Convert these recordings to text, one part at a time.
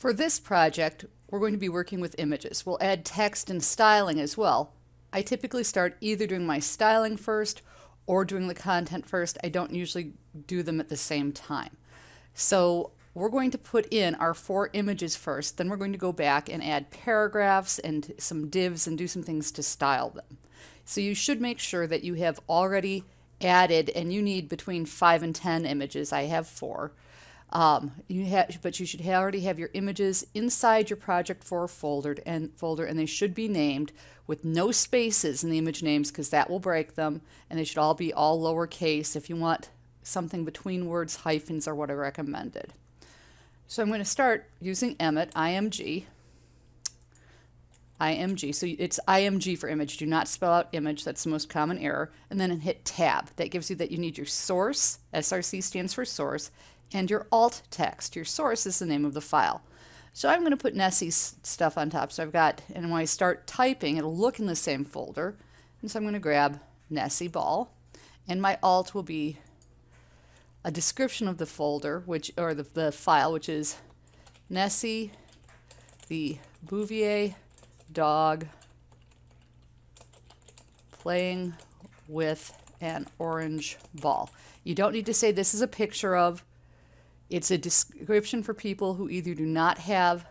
For this project, we're going to be working with images. We'll add text and styling as well. I typically start either doing my styling first or doing the content first. I don't usually do them at the same time. So we're going to put in our four images first, then we're going to go back and add paragraphs and some divs and do some things to style them. So you should make sure that you have already added, and you need between five and 10 images. I have four. Um, you have, but you should already have your images inside your project for folder and folder, and they should be named with no spaces in the image names because that will break them, and they should all be all lowercase. If you want something between words, hyphens are what I recommended. So I'm going to start using Emmet IMG. IMG. So it's IMG for image. Do not spell out image. That's the most common error. And then hit tab. That gives you that you need your source. SRC stands for source and your alt text. Your source is the name of the file. So I'm going to put Nessie's stuff on top. So I've got, and when I start typing, it'll look in the same folder. And so I'm going to grab Nessie ball, and my alt will be a description of the folder, which or the, the file, which is Nessie, the Bouvier dog playing with an orange ball. You don't need to say this is a picture of it's a description for people who either do not have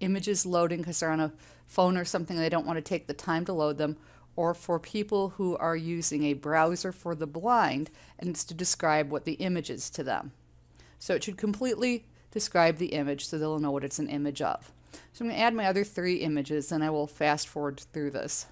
images loading because they're on a phone or something they don't want to take the time to load them, or for people who are using a browser for the blind and it's to describe what the image is to them. So it should completely describe the image so they'll know what it's an image of. So I'm going to add my other three images and I will fast forward through this.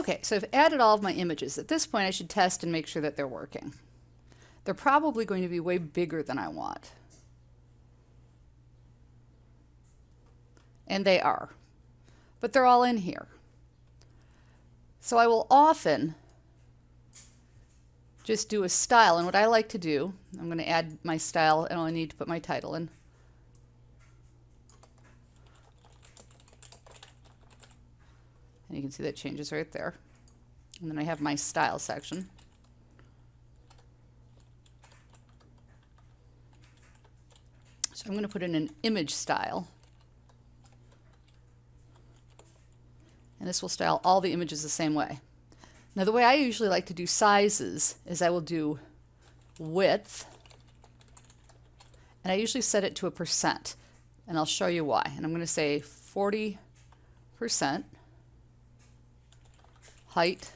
Okay, so I've added all of my images. At this point, I should test and make sure that they're working. They're probably going to be way bigger than I want. And they are. But they're all in here. So I will often just do a style. And what I like to do, I'm going to add my style and I need to put my title in. And you can see that changes right there. And then I have my style section. So I'm going to put in an image style. And this will style all the images the same way. Now the way I usually like to do sizes is I will do width, and I usually set it to a percent, and I'll show you why. And I'm going to say 40 percent height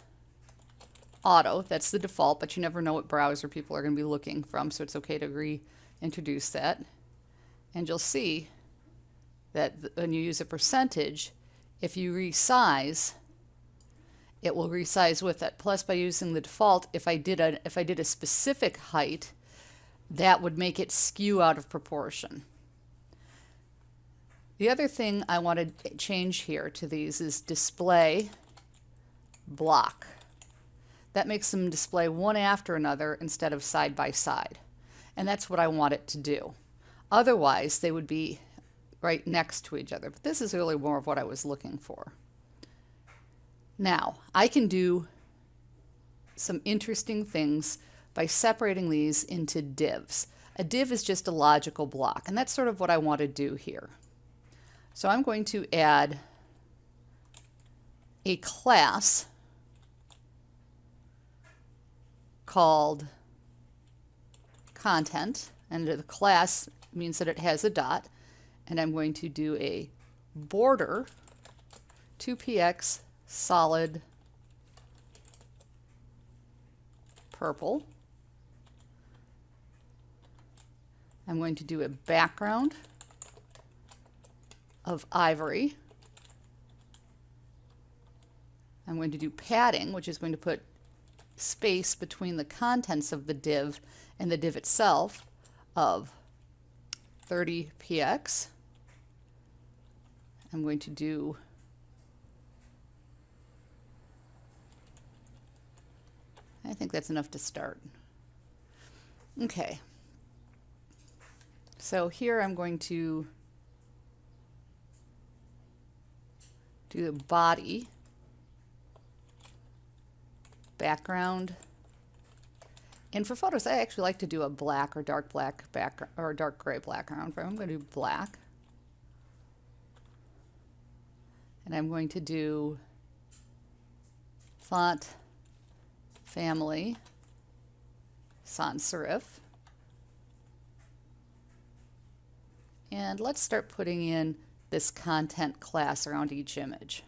auto. That's the default, but you never know what browser people are going to be looking from, so it's okay to reintroduce that. And you'll see that when you use a percentage, if you resize, it will resize with it. Plus, by using the default, if I did a if I did a specific height, that would make it skew out of proportion. The other thing I want to change here to these is display block. That makes them display one after another instead of side by side. And that's what I want it to do. Otherwise, they would be right next to each other. But this is really more of what I was looking for. Now, I can do some interesting things by separating these into divs. A div is just a logical block, and that's sort of what I want to do here. So I'm going to add a class called content and the class means that it has a dot and I'm going to do a border 2px solid purple. I'm going to do a background of ivory. I'm going to do padding, which is going to put space between the contents of the div and the div itself of 30px. I'm going to do I think that's enough to start. Okay. So here I'm going to do the body, background, and for photos I actually like to do a black or dark black background or dark gray background. I'm going to do black. And I'm going to do font family sans serif. And let's start putting in this content class around each image.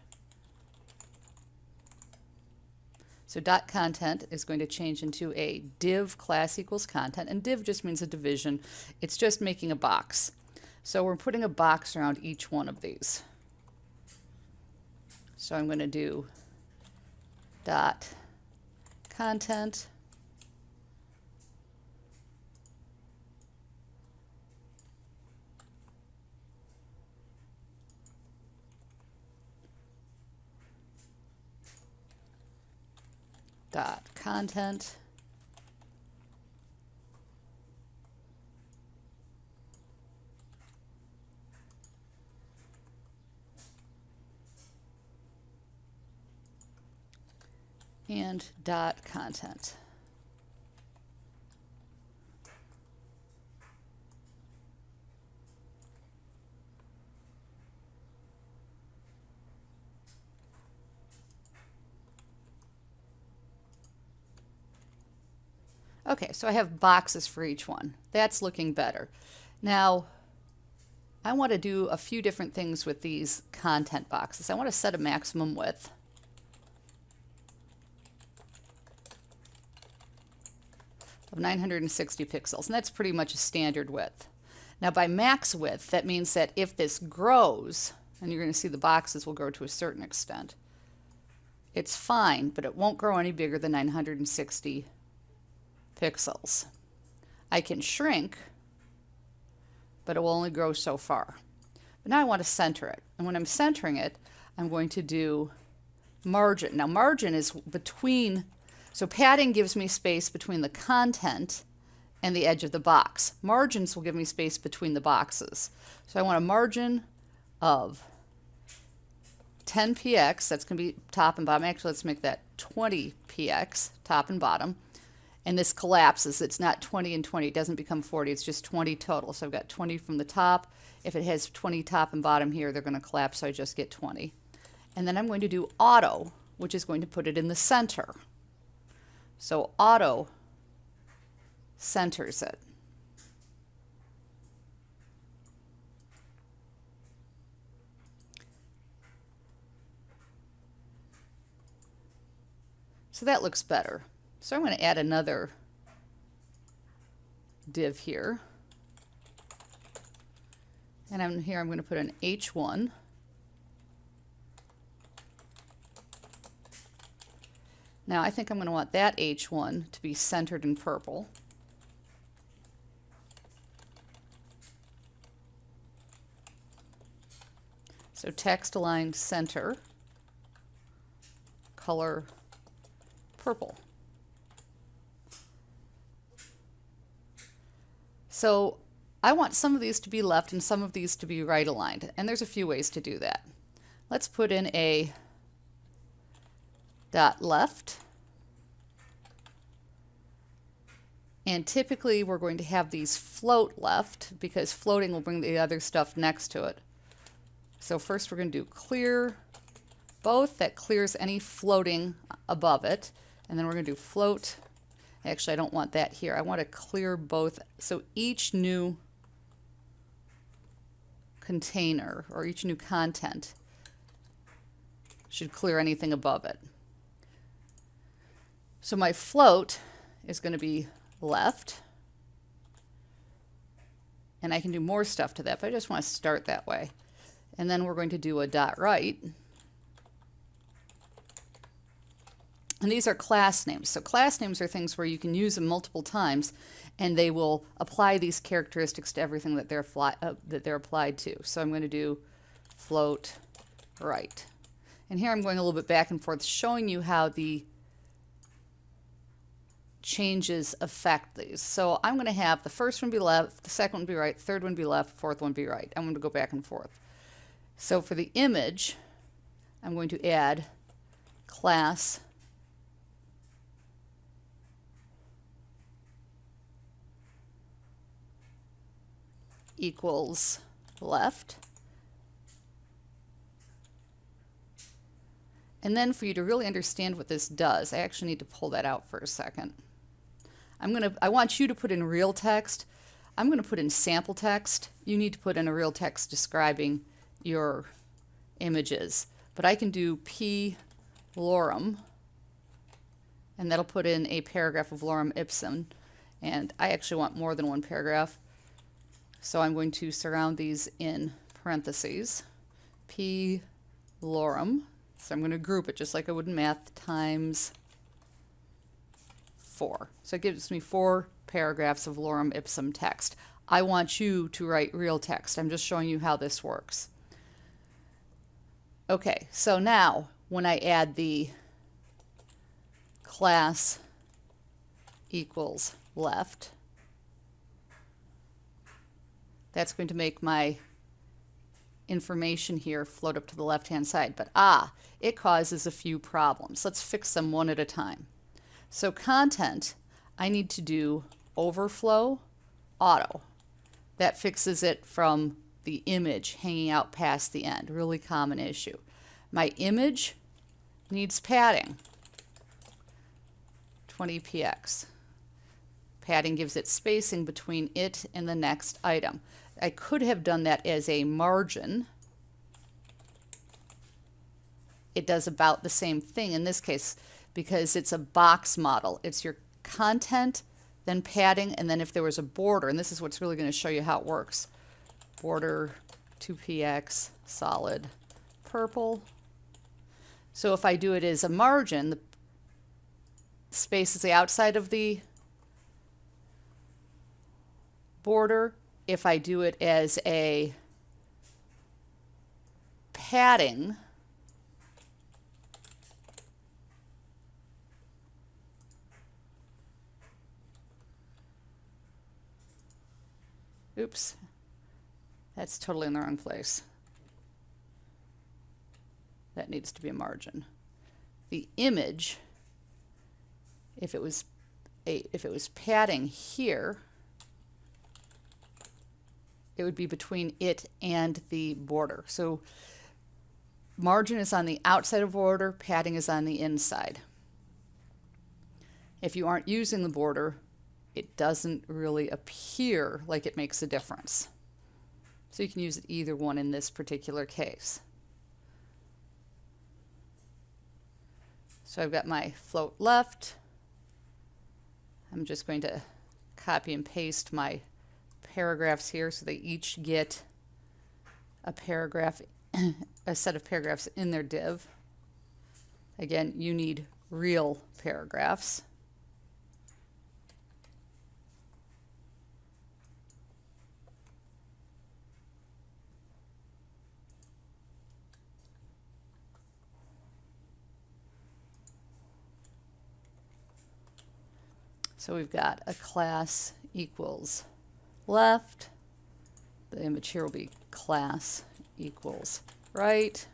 So dot content is going to change into a div class equals content, and div just means a division. It's just making a box. So we're putting a box around each one of these. So I'm going to do dot content. Dot content and dot content. Okay, so I have boxes for each one. That's looking better. Now, I want to do a few different things with these content boxes. I want to set a maximum width. of 960 pixels, and that's pretty much a standard width. Now by max width, that means that if this grows, and you're going to see the boxes will grow to a certain extent, it's fine, but it won't grow any bigger than 960 pixels. I can shrink, but it will only grow so far. But now I want to center it. And when I'm centering it, I'm going to do margin. Now margin is between so padding gives me space between the content and the edge of the box. Margins will give me space between the boxes. So I want a margin of 10 px, that's going to be top and bottom. Actually, let's make that 20 px, top and bottom. And this collapses. It's not 20 and 20. It doesn't become 40. It's just 20 total. So I've got 20 from the top. If it has 20 top and bottom here, they're going to collapse, so I just get 20. And then I'm going to do auto, which is going to put it in the center. So auto centers it. So that looks better. So I'm going to add another div here. And I'm here I'm going to put an H1. Now I think I'm going to want that H1 to be centered in purple. So text align center, color purple. So I want some of these to be left and some of these to be right aligned. And there's a few ways to do that. Let's put in a dot left. And typically we're going to have these float left because floating will bring the other stuff next to it. So first we're going to do clear both. That clears any floating above it. And then we're going to do float. Actually, I don't want that here. I want to clear both. So each new container or each new content Should clear anything above it. So my float is going to be left. And I can do more stuff to that, but I just want to start that way. And then we're going to do a dot right. And these are class names. So class names are things where you can use them multiple times and they will apply these characteristics to everything that they're, fly, uh, that they're applied to. So I'm going to do float right. And here I'm going a little bit back and forth showing you how the changes affect these. So I'm going to have the first one be left, the second one be right, third one be left, fourth one be right. I'm going to go back and forth. So for the image, I'm going to add class equals left. And then for you to really understand what this does, I actually need to pull that out for a second. I'm going to, I want you to put in real text. I'm going to put in sample text. You need to put in a real text describing your images. But I can do p lorem, and that'll put in a paragraph of lorem ipsum. And I actually want more than one paragraph. So I'm going to surround these in parentheses. P lorem. So I'm going to group it just like I would in math times 4. So it gives me four paragraphs of lorem ipsum text. I want you to write real text. I'm just showing you how this works. Okay, so now when I add the class equals left, that's going to make my information here float up to the left-hand side. But ah, it causes a few problems. Let's fix them one at a time. So content, I need to do overflow auto. That fixes it from the image hanging out past the end. Really common issue. My image needs padding. 20px. Padding gives it spacing between it and the next item. I could have done that as a margin. It does about the same thing in this case because it's a box model. It's your content, then padding, and then if there was a border, and this is what's really going to show you how it works. Border 2px solid purple. So if I do it as a margin, the space is the outside of the border. If I do it as a padding, Oops, that's totally in the wrong place. That needs to be a margin. The image, if it was a, if it was padding here, it would be between it and the border. So margin is on the outside of border, padding is on the inside. If you aren't using the border, it doesn't really appear like it makes a difference. So you can use either one in this particular case. So I've got my float left. I'm just going to copy and paste my paragraphs here so they each get a paragraph, a set of paragraphs in their div. Again, you need real paragraphs. So we've got a class equals left. The image here will be class equals right.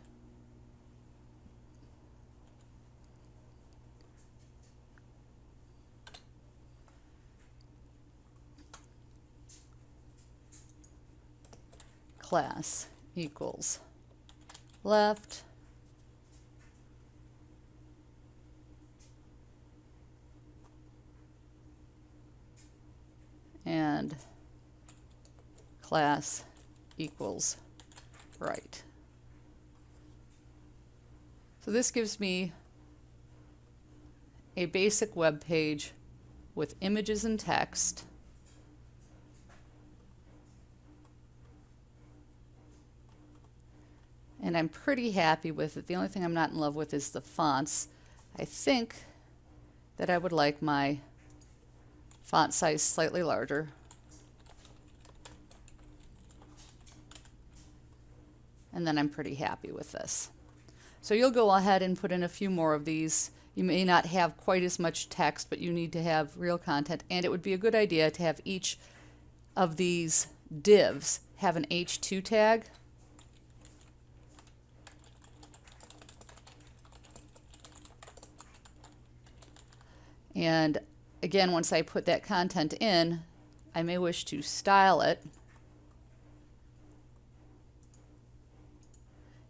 Class equals left. and class equals right. So this gives me a basic web page with images and text. And I'm pretty happy with it. The only thing I'm not in love with is the fonts. I think that I would like my font size slightly larger. And then I'm pretty happy with this. So you'll go ahead and put in a few more of these. You may not have quite as much text, but you need to have real content. And it would be a good idea to have each of these divs have an H2 tag. And again, once I put that content in, I may wish to style it.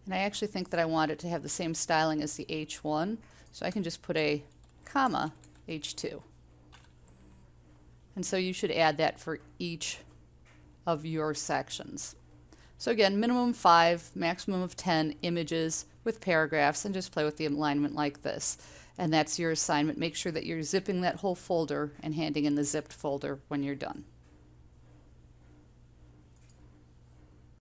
And I actually think that I want it to have the same styling as the H1, so I can just put a comma H2. And so you should add that for each of your sections. So again, minimum five, maximum of 10 images with paragraphs, and just play with the alignment like this. And that's your assignment. Make sure that you're zipping that whole folder and handing in the zipped folder when you're done.